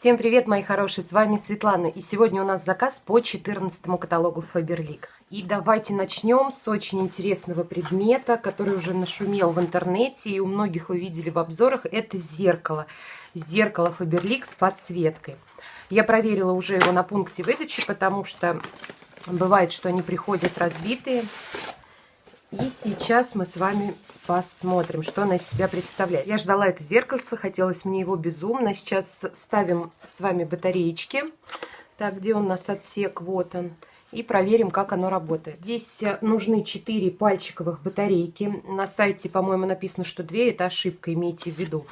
Всем привет, мои хорошие, с вами Светлана, и сегодня у нас заказ по 14 каталогу Faberlic. И давайте начнем с очень интересного предмета, который уже нашумел в интернете, и у многих вы видели в обзорах, это зеркало. Зеркало Faberlic с подсветкой. Я проверила уже его на пункте выдачи, потому что бывает, что они приходят разбитые. И сейчас мы с вами посмотрим, что она из себя представляет. Я ждала это зеркальце, хотелось мне его безумно. Сейчас ставим с вами батареечки. Так, где у нас отсек? Вот он. И проверим, как оно работает. Здесь э, нужны 4 пальчиковых батарейки. На сайте, по-моему, написано, что 2. Это ошибка, имейте в виду.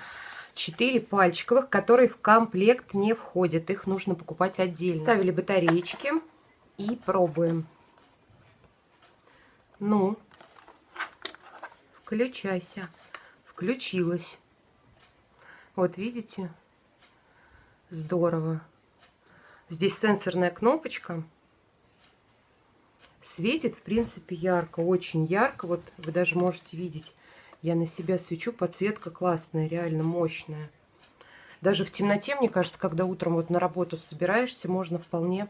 4 пальчиковых, которые в комплект не входят. Их нужно покупать отдельно. Ставили батареечки и пробуем. Ну, Включайся. Включилась. Вот видите? Здорово. Здесь сенсорная кнопочка. Светит, в принципе, ярко, очень ярко. Вот вы даже можете видеть. Я на себя свечу, подсветка классная, реально мощная. Даже в темноте, мне кажется, когда утром вот на работу собираешься, можно вполне,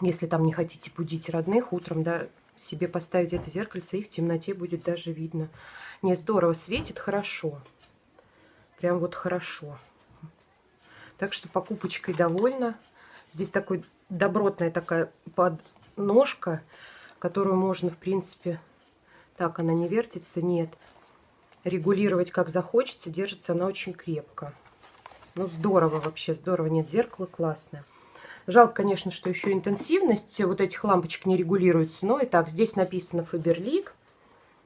если там не хотите будить родных, утром, да, себе поставить это зеркальце, и в темноте будет даже видно. Не, здорово, светит хорошо. Прям вот хорошо. Так что покупочкой довольна. Здесь такой добротная такая подножка, которую можно, в принципе... Так, она не вертится? Нет. Регулировать как захочется. Держится она очень крепко. Ну, здорово вообще, здорово. Нет, зеркало классное. Жалко, конечно, что еще интенсивность вот этих лампочек не регулируется. Но и так, здесь написано Faberlic.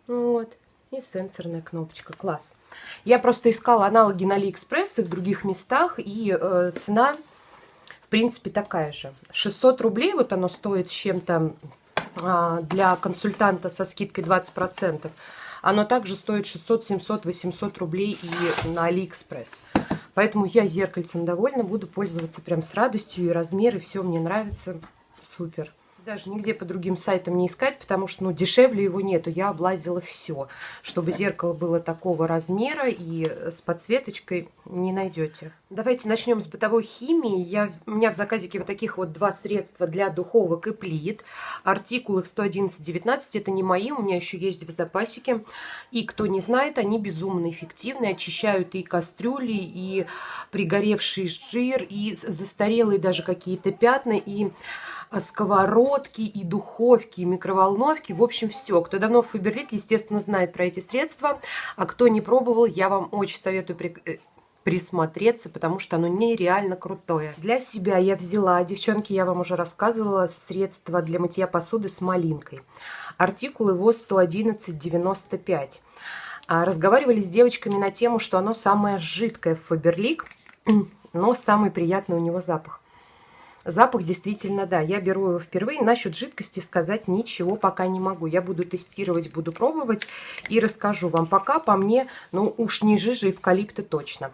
Вот. И сенсорная кнопочка. Класс. Я просто искала аналоги на Алиэкспресс и в других местах. И э, цена, в принципе, такая же. 600 рублей вот оно стоит с чем-то э, для консультанта со скидкой 20%. Оно также стоит 600, 700, 800 рублей и на Алиэкспресс. Поэтому я зеркальцем довольна, буду пользоваться прям с радостью, и размеры, все мне нравится, супер даже нигде по другим сайтам не искать, потому что ну, дешевле его нету. Я облазила все. Чтобы зеркало было такого размера и с подсветочкой не найдете. Давайте начнем с бытовой химии. Я, у меня в заказике вот таких вот два средства для духовок и плит. Артикул их 111-19. Это не мои, у меня еще есть в запасике. И кто не знает, они безумно эффективны. Очищают и кастрюли, и пригоревший жир, и застарелые даже какие-то пятна, и сковородки, и духовки, и микроволновки. В общем, все. Кто давно в Фаберлик, естественно, знает про эти средства. А кто не пробовал, я вам очень советую э, присмотреться, потому что оно нереально крутое. Для себя я взяла, девчонки, я вам уже рассказывала, средство для мытья посуды с малинкой. Артикул его 111,95. А разговаривали с девочками на тему, что оно самое жидкое в Фаберлик, но самый приятный у него запах. Запах действительно, да, я беру его впервые. Насчет жидкости сказать ничего пока не могу. Я буду тестировать, буду пробовать и расскажу вам. Пока по мне, ну уж не жижа эвкалипта точно.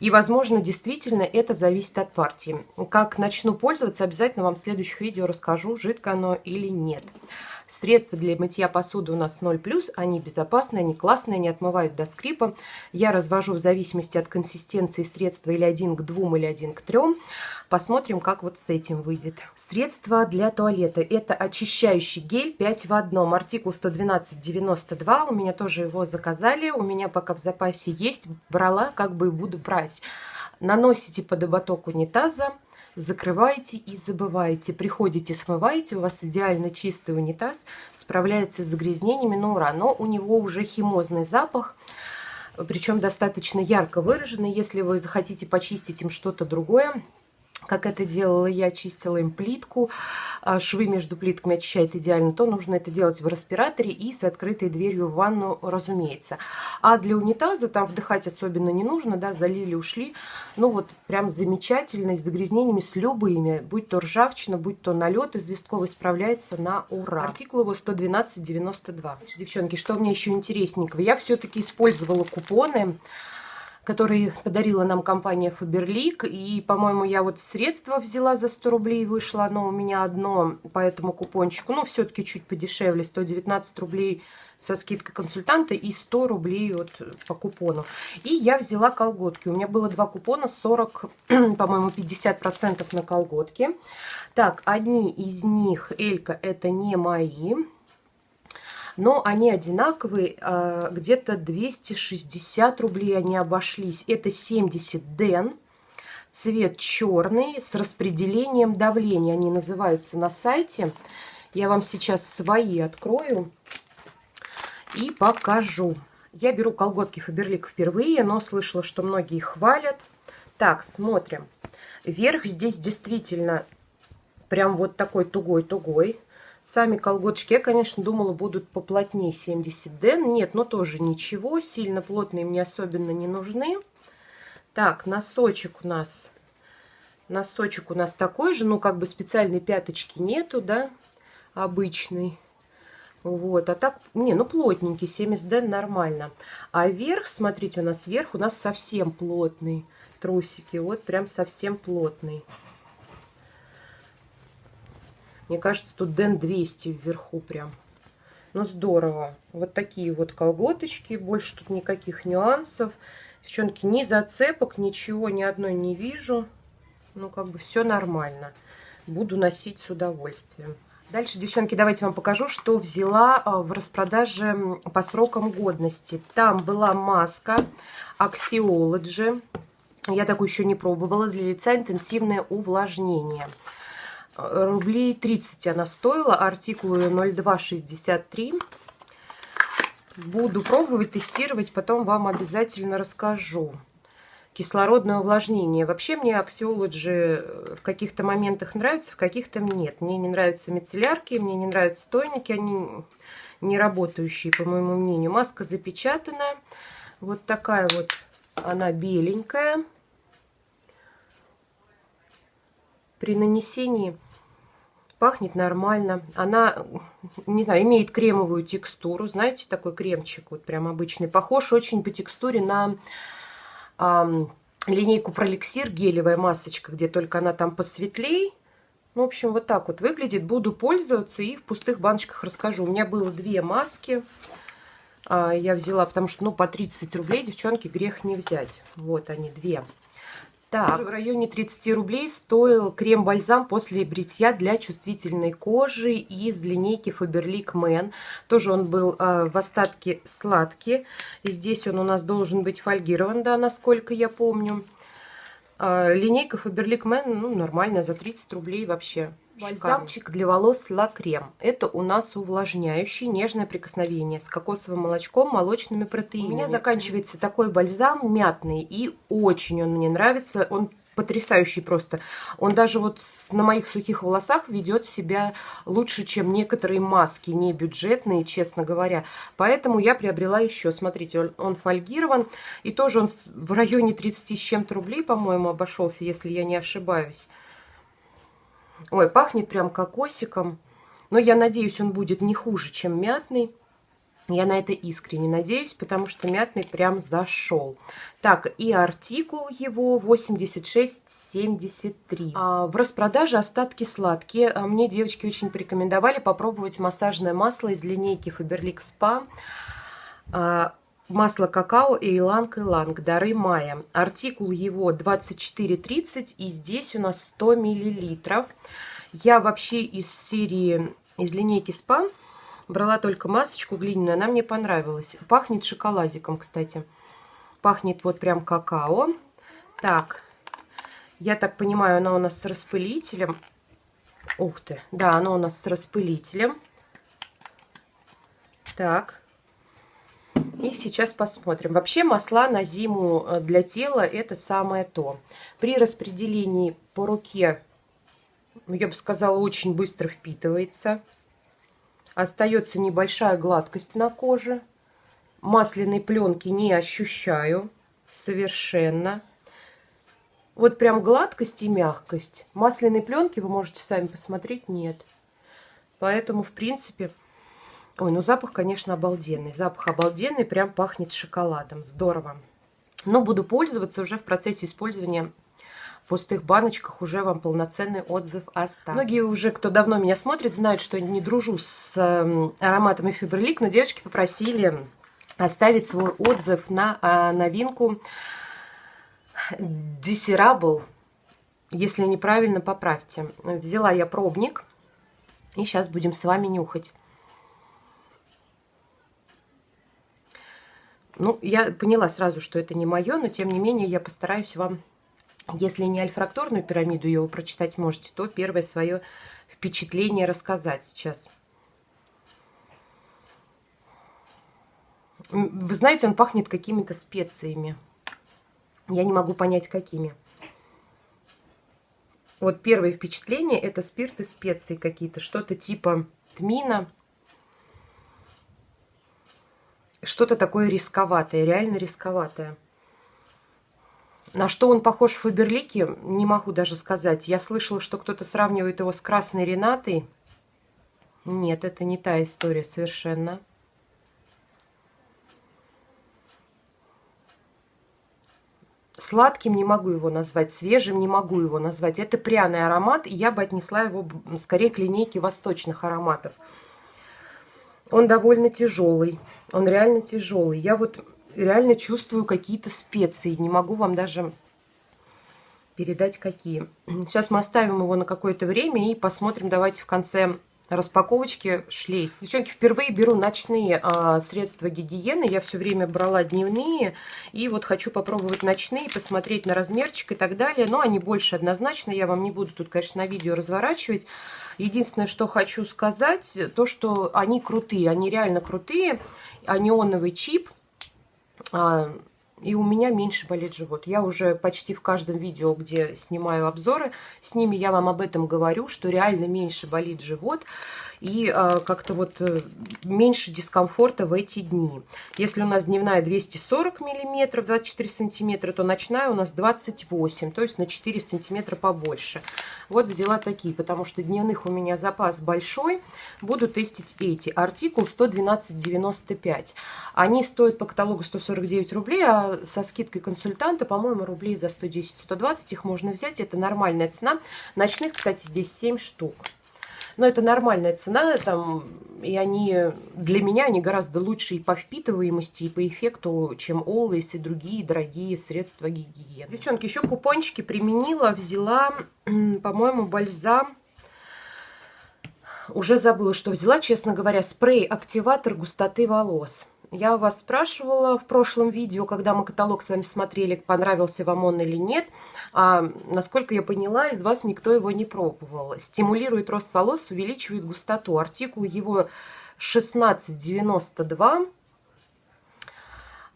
И, возможно, действительно это зависит от партии. Как начну пользоваться, обязательно вам в следующих видео расскажу, жидко оно или нет. Средства для мытья посуды у нас 0+, они безопасные, они классные, они отмывают до скрипа. Я развожу в зависимости от консистенции средства или один к двум, или один к трем. Посмотрим, как вот с этим выйдет. Средство для туалета. Это очищающий гель 5 в одном. Артикул 112,92. У меня тоже его заказали. У меня пока в запасе есть. Брала, как бы и буду брать. Наносите под ободок унитаза закрываете и забываете. Приходите, смываете, у вас идеально чистый унитаз, справляется с загрязнениями на ура. Но у него уже химозный запах, причем достаточно ярко выраженный. Если вы захотите почистить им что-то другое, как это делала я, чистила им плитку, а, швы между плитками очищает идеально, то нужно это делать в респираторе и с открытой дверью в ванну, разумеется. А для унитаза там вдыхать особенно не нужно, да, залили, ушли. Ну вот прям замечательно, с загрязнениями, с любыми, будь то ржавчина, будь то налет известковый, справляется на ура. Артикул его 112,92. Девчонки, что мне еще интересненького? Я все-таки использовала купоны который подарила нам компания Faberlic. И, по-моему, я вот средства взяла за 100 рублей, вышло оно у меня одно по этому купончику. Ну, все-таки чуть подешевле, 119 рублей со скидкой консультанта и 100 рублей вот по купону. И я взяла колготки. У меня было два купона, 40, по-моему, 50% на колготки. Так, одни из них, Элька, это не мои но они одинаковые, а, где-то 260 рублей они обошлись. Это 70 ден, цвет черный с распределением давления, они называются на сайте. Я вам сейчас свои открою и покажу. Я беру колготки Фаберлик впервые, но слышала, что многие хвалят. Так, смотрим. Верх здесь действительно прям вот такой тугой-тугой. Сами колготочки, я, конечно, думала, будут поплотнее 70 ден. Нет, но тоже ничего. Сильно плотные мне особенно не нужны. Так, носочек у нас. Носочек у нас такой же. Ну, как бы специальной пяточки нету, да, обычный. Вот, а так, не, ну плотненький, 70 ден нормально. А верх, смотрите, у нас верх у нас совсем плотный. Трусики, вот прям совсем плотный. Мне кажется, тут Ден 200 вверху прям. Ну, здорово. Вот такие вот колготочки. Больше тут никаких нюансов. Девчонки, ни зацепок, ничего, ни одной не вижу. Ну, как бы все нормально. Буду носить с удовольствием. Дальше, девчонки, давайте вам покажу, что взяла а, в распродаже по срокам годности. Там была маска Axiology. Я такую еще не пробовала. Для лица интенсивное увлажнение рублей 30 она стоила, артикулы 0263. Буду пробовать, тестировать, потом вам обязательно расскажу. Кислородное увлажнение. Вообще мне Axiology в каких-то моментах нравится, в каких-то нет. Мне не нравятся мицеллярки, мне не нравятся тоники, они не работающие, по моему мнению. Маска запечатанная. Вот такая вот она беленькая. При нанесении пахнет нормально. Она, не знаю, имеет кремовую текстуру. Знаете, такой кремчик вот прям обычный. Похож очень по текстуре на э, линейку Проликсир гелевая масочка, где только она там посветлей. Ну, в общем, вот так вот выглядит. Буду пользоваться и в пустых баночках расскажу. У меня было две маски. А, я взяла, потому что, ну, по 30 рублей, девчонки, грех не взять. Вот они, две. Так, в районе 30 рублей стоил крем-бальзам после бритья для чувствительной кожи из линейки Faberlic Man. Тоже он был э, в остатке сладкий. И здесь он у нас должен быть фольгирован, да, насколько я помню. Э, линейка Faberlic Man, ну, нормально, за 30 рублей вообще. Бальзамчик для волос Ла Крем. Это у нас увлажняющий, нежное прикосновение с кокосовым молочком, молочными протеинами. У меня заканчивается такой бальзам мятный, и очень он мне нравится. Он потрясающий просто. Он даже вот на моих сухих волосах ведет себя лучше, чем некоторые маски, не бюджетные, честно говоря. Поэтому я приобрела еще. Смотрите, он, он фольгирован. И тоже он в районе 30 с чем-то рублей, по-моему, обошелся, если я не ошибаюсь. Ой, пахнет прям кокосиком. Но я надеюсь, он будет не хуже, чем мятный. Я на это искренне надеюсь, потому что мятный прям зашел. Так, и артикул его 8673. А, в распродаже остатки сладкие. А мне девочки очень порекомендовали попробовать массажное масло из линейки Faberlic Spa. А, масло какао и иланг иланг дары мая. Артикул его 2430 и здесь у нас 100 миллилитров. Я вообще из серии, из линейки СПА брала только масочку глиняную, она мне понравилась. Пахнет шоколадиком, кстати. Пахнет вот прям какао. Так, я так понимаю, она у нас с распылителем. Ух ты, да, она у нас с распылителем. Так, и сейчас посмотрим. Вообще масла на зиму э, для тела это самое то. При распределении по руке, ну, я бы сказала, очень быстро впитывается. Остается небольшая гладкость на коже. Масляной пленки не ощущаю совершенно. Вот прям гладкость и мягкость. Масляной пленки вы можете сами посмотреть, нет. Поэтому, в принципе, Ой, ну запах, конечно, обалденный. Запах обалденный, прям пахнет шоколадом. Здорово. Но буду пользоваться уже в процессе использования в пустых баночках уже вам полноценный отзыв оставлю. Многие уже, кто давно меня смотрит, знают, что не дружу с эм, ароматами Фиберлик, но девочки попросили оставить свой отзыв на а, новинку Desirable. Если неправильно, поправьте. Взяла я пробник, и сейчас будем с вами нюхать. Ну, я поняла сразу, что это не мое, но тем не менее я постараюсь вам, если не альфракторную пирамиду его прочитать можете, то первое свое впечатление рассказать сейчас. Вы знаете, он пахнет какими-то специями. Я не могу понять, какими. Вот первое впечатление – это спирт и специи какие-то. Что-то типа тмина. Что-то такое рисковатое, реально рисковатое. На что он похож в Фаберлике, не могу даже сказать. Я слышала, что кто-то сравнивает его с Красной Ренатой. Нет, это не та история совершенно. Сладким не могу его назвать, свежим не могу его назвать. Это пряный аромат, и я бы отнесла его скорее к линейке восточных ароматов. Он довольно тяжелый, он реально тяжелый. Я вот реально чувствую какие-то специи, не могу вам даже передать какие. Сейчас мы оставим его на какое-то время и посмотрим, давайте в конце распаковочки шлейф. Девчонки, впервые беру ночные а, средства гигиены. Я все время брала дневные. И вот хочу попробовать ночные, посмотреть на размерчик и так далее. Но они больше однозначно. Я вам не буду тут, конечно, на видео разворачивать. Единственное, что хочу сказать, то, что они крутые. Они реально крутые. Анионовый чип. А, и у меня меньше болит живот. Я уже почти в каждом видео, где снимаю обзоры, с ними я вам об этом говорю, что реально меньше болит живот и э, как-то вот э, меньше дискомфорта в эти дни. Если у нас дневная 240 миллиметров, 24 сантиметра, то ночная у нас 28, то есть на 4 сантиметра побольше. Вот взяла такие, потому что дневных у меня запас большой. Буду тестить эти. Артикул 112,95. Они стоят по каталогу 149 рублей, а со скидкой консультанта, по-моему, рублей за 110-120 их можно взять. Это нормальная цена. Ночных, кстати, здесь 7 штук. Но это нормальная цена, там, и они для меня они гораздо лучше и по впитываемости, и по эффекту, чем Always и другие дорогие средства гигиены. Девчонки, еще купончики применила, взяла, по-моему, бальзам. Уже забыла, что взяла, честно говоря, спрей-активатор густоты волос. Я вас спрашивала в прошлом видео, когда мы каталог с вами смотрели, понравился вам он или нет. А, насколько я поняла, из вас никто его не пробовал. Стимулирует рост волос, увеличивает густоту. Артикул его 1692.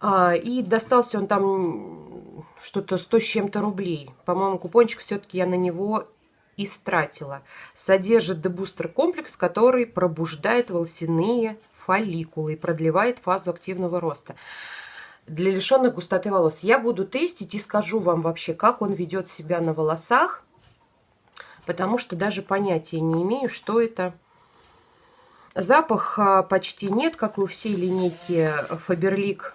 А, и достался он там что-то 100 с чем-то рублей. По-моему, купончик все-таки я на него истратила. Содержит дебустер комплекс, который пробуждает волосяные фолликулы и продлевает фазу активного роста. Для лишенных густоты волос я буду тестить и скажу вам вообще, как он ведет себя на волосах, потому что даже понятия не имею, что это. Запах а, почти нет, как и у всей линейки Faberlic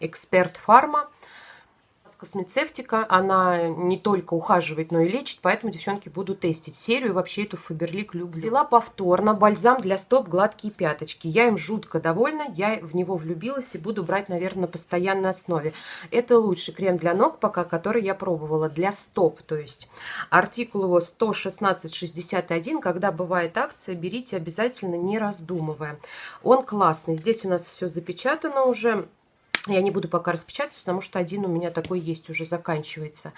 Expert Pharma космецевтика, она не только ухаживает, но и лечит, поэтому девчонки буду тестить серию, вообще эту Фаберлик люблю. Взяла повторно бальзам для стоп гладкие пяточки. Я им жутко довольна, я в него влюбилась и буду брать, наверное, на постоянной основе. Это лучший крем для ног пока, который я пробовала, для стоп, то есть. Артикул его 116,61, когда бывает акция, берите обязательно, не раздумывая. Он классный, здесь у нас все запечатано уже, я не буду пока распечатать, потому что один у меня такой есть, уже заканчивается.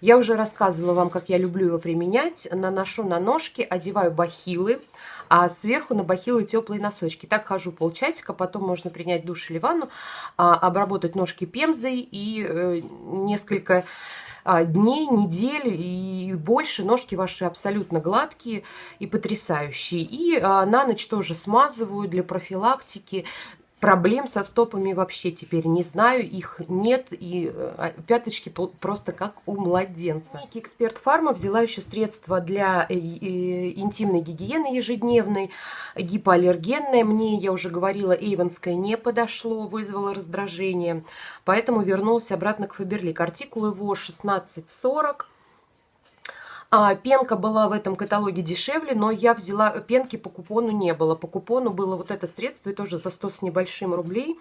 Я уже рассказывала вам, как я люблю его применять. Наношу на ножки, одеваю бахилы, а сверху на бахилы теплые носочки. Так хожу полчасика, потом можно принять душ или ванну, а, обработать ножки пемзой и э, несколько а, дней, недель и больше. Ножки ваши абсолютно гладкие и потрясающие. И а, на ночь тоже смазываю для профилактики проблем со стопами вообще теперь не знаю, их нет, и э, пяточки просто как у младенца. Эксперт Фарма взяла еще средства для э, интимной гигиены ежедневной, гипоаллергенное. Мне, я уже говорила, эйвонское не подошло, вызвало раздражение, поэтому вернулась обратно к Фаберлик. Артикул его 1640. А, пенка была в этом каталоге дешевле, но я взяла, пенки по купону не было. По купону было вот это средство, и тоже за 100 с небольшим рублей.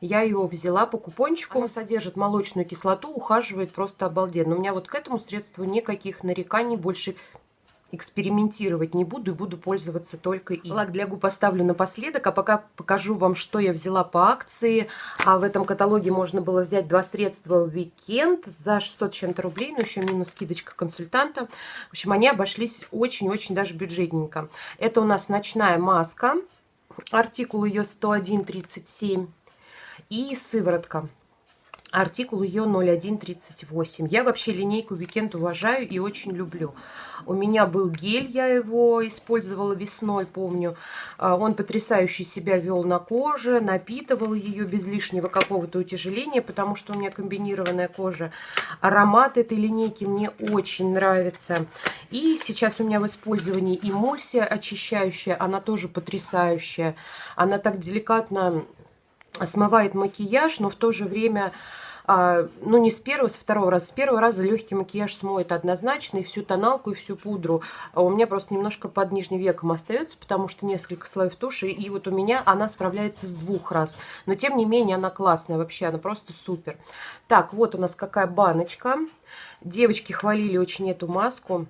Я его взяла по купончику. Оно содержит молочную кислоту, ухаживает просто обалденно. У меня вот к этому средству никаких нареканий больше экспериментировать не буду и буду пользоваться только им. Лак для губ оставлю напоследок, а пока покажу вам, что я взяла по акции. А в этом каталоге можно было взять два средства в уикенд за 600 чем-то рублей, но еще минус скидочка консультанта. В общем, они обошлись очень-очень даже бюджетненько. Это у нас ночная маска, артикул ее 101,37 и сыворотка. Артикул ее 0138. Я вообще линейку Weekend уважаю и очень люблю. У меня был гель, я его использовала весной, помню. А, он потрясающе себя вел на коже, напитывал ее без лишнего какого-то утяжеления, потому что у меня комбинированная кожа. Аромат этой линейки мне очень нравится. И сейчас у меня в использовании эмульсия очищающая, она тоже потрясающая. Она так деликатно смывает макияж, но в то же время, а, ну не с первого, с второго раза, с первого раза легкий макияж смоет однозначно, и всю тоналку, и всю пудру. А у меня просто немножко под нижним веком остается, потому что несколько слоев туши, и вот у меня она справляется с двух раз. Но тем не менее она классная вообще, она просто супер. Так, вот у нас какая баночка. Девочки хвалили очень эту маску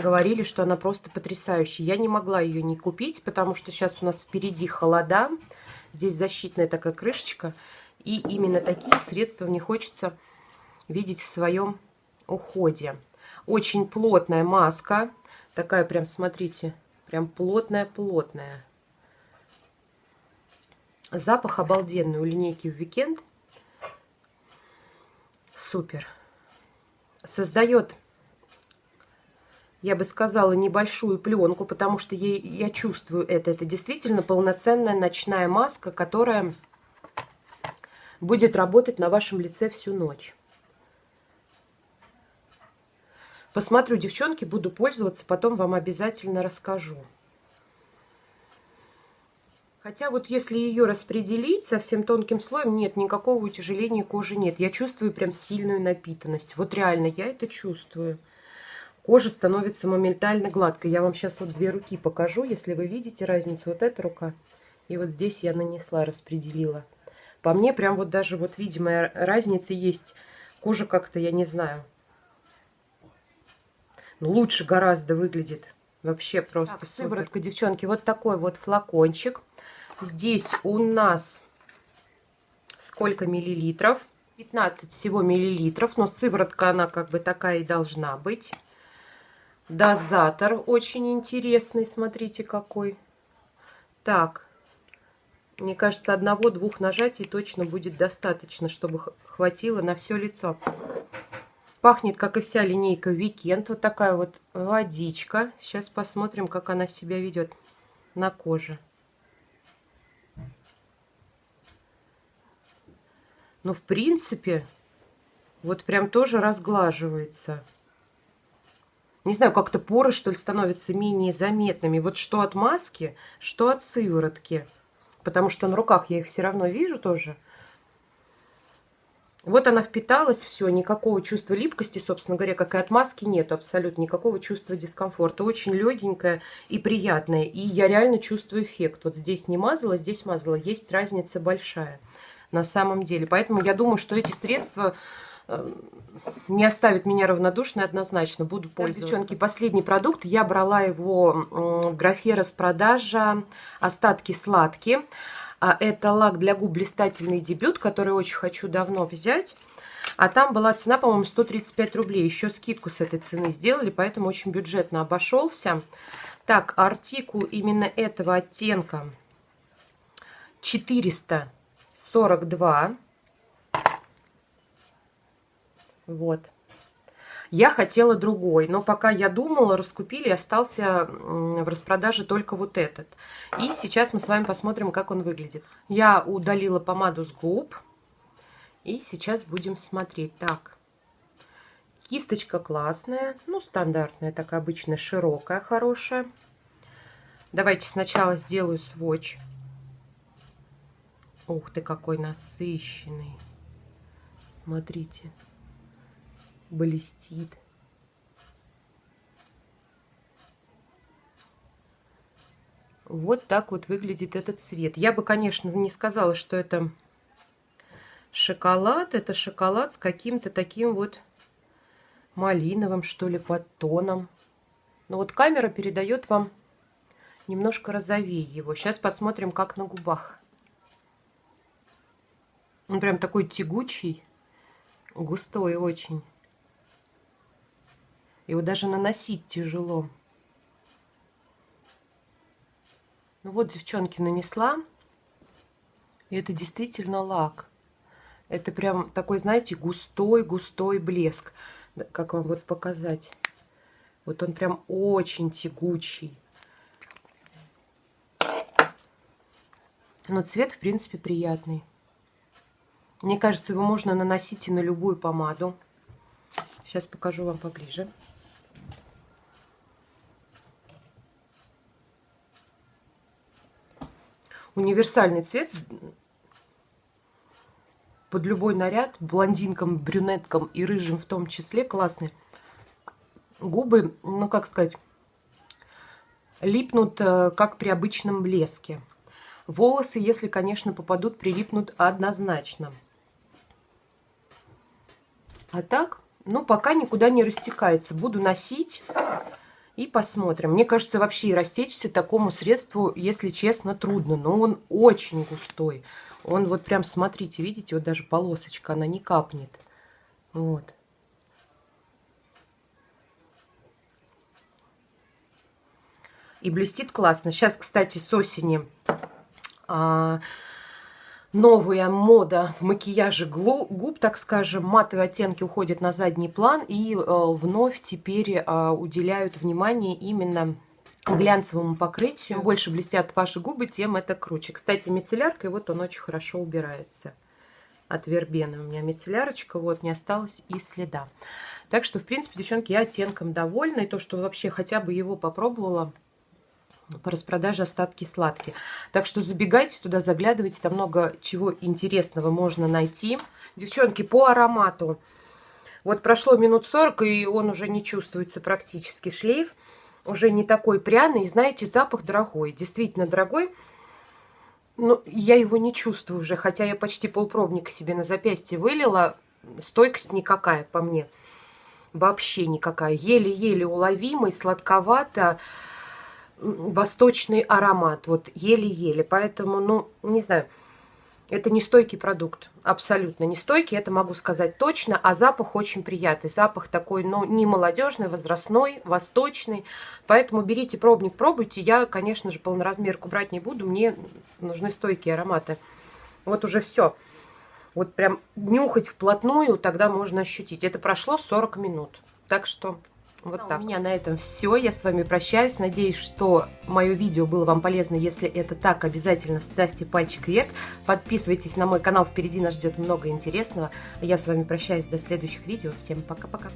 говорили, что она просто потрясающая. Я не могла ее не купить, потому что сейчас у нас впереди холода. Здесь защитная такая крышечка. И именно такие средства мне хочется видеть в своем уходе. Очень плотная маска. Такая прям, смотрите, прям плотная-плотная. Запах обалденный у линейки в Weekend. Супер. Создает я бы сказала, небольшую пленку, потому что я, я чувствую это. Это действительно полноценная ночная маска, которая будет работать на вашем лице всю ночь. Посмотрю, девчонки, буду пользоваться, потом вам обязательно расскажу. Хотя вот если ее распределить совсем тонким слоем, нет, никакого утяжеления кожи нет. Я чувствую прям сильную напитанность. Вот реально, я это чувствую кожа становится моментально гладкой. Я вам сейчас вот две руки покажу, если вы видите разницу. Вот эта рука и вот здесь я нанесла, распределила. По мне прям вот даже вот видимая разница есть. Кожа как-то, я не знаю, ну, лучше гораздо выглядит. Вообще просто так, сыворотка, девчонки, вот такой вот флакончик. Здесь у нас сколько миллилитров? 15 всего миллилитров, но сыворотка она как бы такая и должна быть. Дозатор очень интересный, смотрите какой. Так, мне кажется, одного-двух нажатий точно будет достаточно, чтобы хватило на все лицо. Пахнет, как и вся линейка Weekend. Вот такая вот водичка. Сейчас посмотрим, как она себя ведет на коже. Ну, в принципе, вот прям тоже разглаживается не знаю, как-то поры, что ли, становятся менее заметными. Вот что от маски, что от сыворотки. Потому что на руках я их все равно вижу тоже. Вот она впиталась, все, никакого чувства липкости, собственно говоря, как и от маски, нет абсолютно никакого чувства дискомфорта. Очень легенькая и приятная. И я реально чувствую эффект. Вот здесь не мазала, здесь мазала. Есть разница большая на самом деле. Поэтому я думаю, что эти средства не оставит меня равнодушной однозначно. Буду пользоваться. Так, девчонки, последний продукт. Я брала его в графе распродажа «Остатки сладкие». А это лак для губ блистательный дебют, который очень хочу давно взять. А там была цена, по-моему, 135 рублей. Еще скидку с этой цены сделали, поэтому очень бюджетно обошелся. Так, артикул именно этого оттенка 442. Вот. Я хотела другой, но пока я думала, раскупили, остался в распродаже только вот этот. И сейчас мы с вами посмотрим, как он выглядит. Я удалила помаду с губ. И сейчас будем смотреть. Так, кисточка классная, ну, стандартная, такая обычная, широкая, хорошая. Давайте сначала сделаю сводч. Ух ты, какой насыщенный. Смотрите блестит. Вот так вот выглядит этот цвет. Я бы, конечно, не сказала, что это шоколад. Это шоколад с каким-то таким вот малиновым, что ли, подтоном. Но вот камера передает вам немножко розовее его. Сейчас посмотрим, как на губах. Он прям такой тягучий, густой очень. Его даже наносить тяжело. Ну вот, девчонки, нанесла. И это действительно лак. Это прям такой, знаете, густой-густой блеск. Как вам вот показать? Вот он прям очень тягучий. Но цвет, в принципе, приятный. Мне кажется, его можно наносить и на любую помаду. Сейчас покажу вам поближе. Универсальный цвет под любой наряд, блондинкам, брюнеткам и рыжим в том числе, классный. Губы, ну как сказать, липнут, э, как при обычном блеске. Волосы, если, конечно, попадут, прилипнут однозначно. А так, ну, пока никуда не растекается. Буду носить и посмотрим. Мне кажется, вообще и растечься такому средству, если честно, трудно. Но он очень густой. Он вот прям, смотрите, видите, вот даже полосочка, она не капнет. Вот. И блестит классно. Сейчас, кстати, с осени а, новая мода в макияже губ, так скажем. Матовые оттенки уходят на задний план и э, вновь теперь э, уделяют внимание именно глянцевому покрытию. Чем больше блестят ваши губы, тем это круче. Кстати, мицелляркой вот он очень хорошо убирается. От вербены у меня мицеллярочка, вот, не осталось и следа. Так что, в принципе, девчонки, я оттенком довольна. И то, что вообще хотя бы его попробовала, по распродаже остатки сладкие. Так что забегайте туда, заглядывайте, там много чего интересного можно найти. Девчонки, по аромату. Вот прошло минут 40, и он уже не чувствуется практически шлейф. Уже не такой пряный, и знаете, запах дорогой, действительно дорогой. Но я его не чувствую уже, хотя я почти полпробника себе на запястье вылила. Стойкость никакая по мне. Вообще никакая. Еле-еле уловимый, сладковато восточный аромат, вот еле-еле. Поэтому, ну, не знаю, это не стойкий продукт, абсолютно не стойкий, это могу сказать точно, а запах очень приятный. Запах такой, ну, не молодежный, возрастной, восточный. Поэтому берите пробник, пробуйте. Я, конечно же, полноразмерку брать не буду, мне нужны стойкие ароматы. Вот уже все. Вот прям нюхать вплотную, тогда можно ощутить. Это прошло 40 минут. Так что вот так. У меня на этом все. Я с вами прощаюсь. Надеюсь, что мое видео было вам полезно. Если это так, обязательно ставьте пальчик вверх. Подписывайтесь на мой канал. Впереди нас ждет много интересного. Я с вами прощаюсь до следующих видео. Всем пока-пока.